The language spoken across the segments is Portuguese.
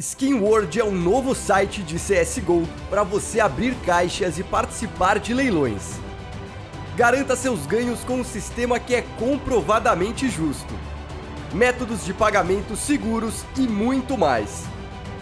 Skin World é um novo site de CSGO para você abrir caixas e participar de leilões. Garanta seus ganhos com um sistema que é comprovadamente justo. Métodos de pagamento seguros e muito mais.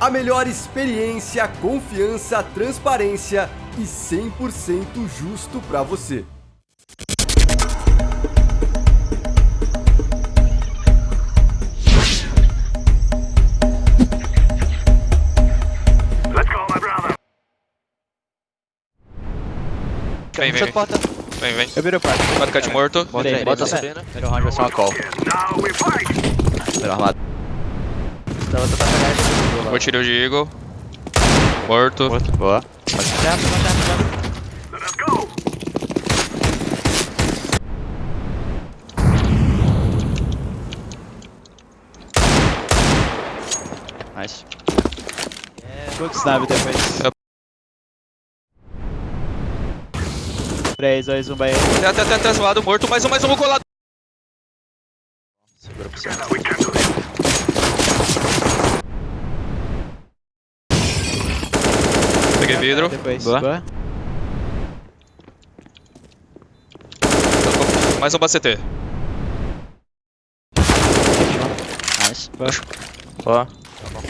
A melhor experiência, confiança, transparência e 100% justo para você. Vem, vem, vem. porta. Vem, vem. Eu viro o quarto. Bota cut morto. Bota aí, bota subindo. Primeiro round vai ser uma call. Primeiro armado. Vou tirar o de Eagle. Morto. Morto. Boa. Pode pode. Nice. Quick snap depois. 3, 2, 1, vai. Até, até, até, até, lado morto. Mais um, mais um, colado. Segura pro céu. Peguei vidro. Depois. Boa. Boa. Mais um pra CT. Nice. Boa. Boa. Cinco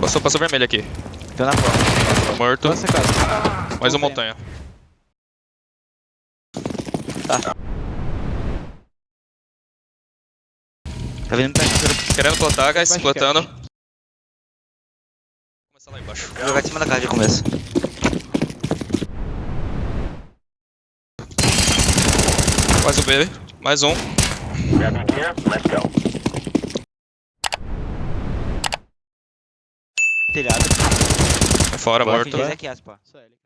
Passou, passou vermelho aqui. Tô na porta. Morto. Tô quase. Mais um montanha. Tá. Tá vindo pra cá. Querendo plantar, guys. Baixo, Plantando. Começar lá embaixo. Vou jogar em cima da casa de começo. Mais um B. Mais um. Telhado. Fora, morto. Esse aqui, aspa. Só ele.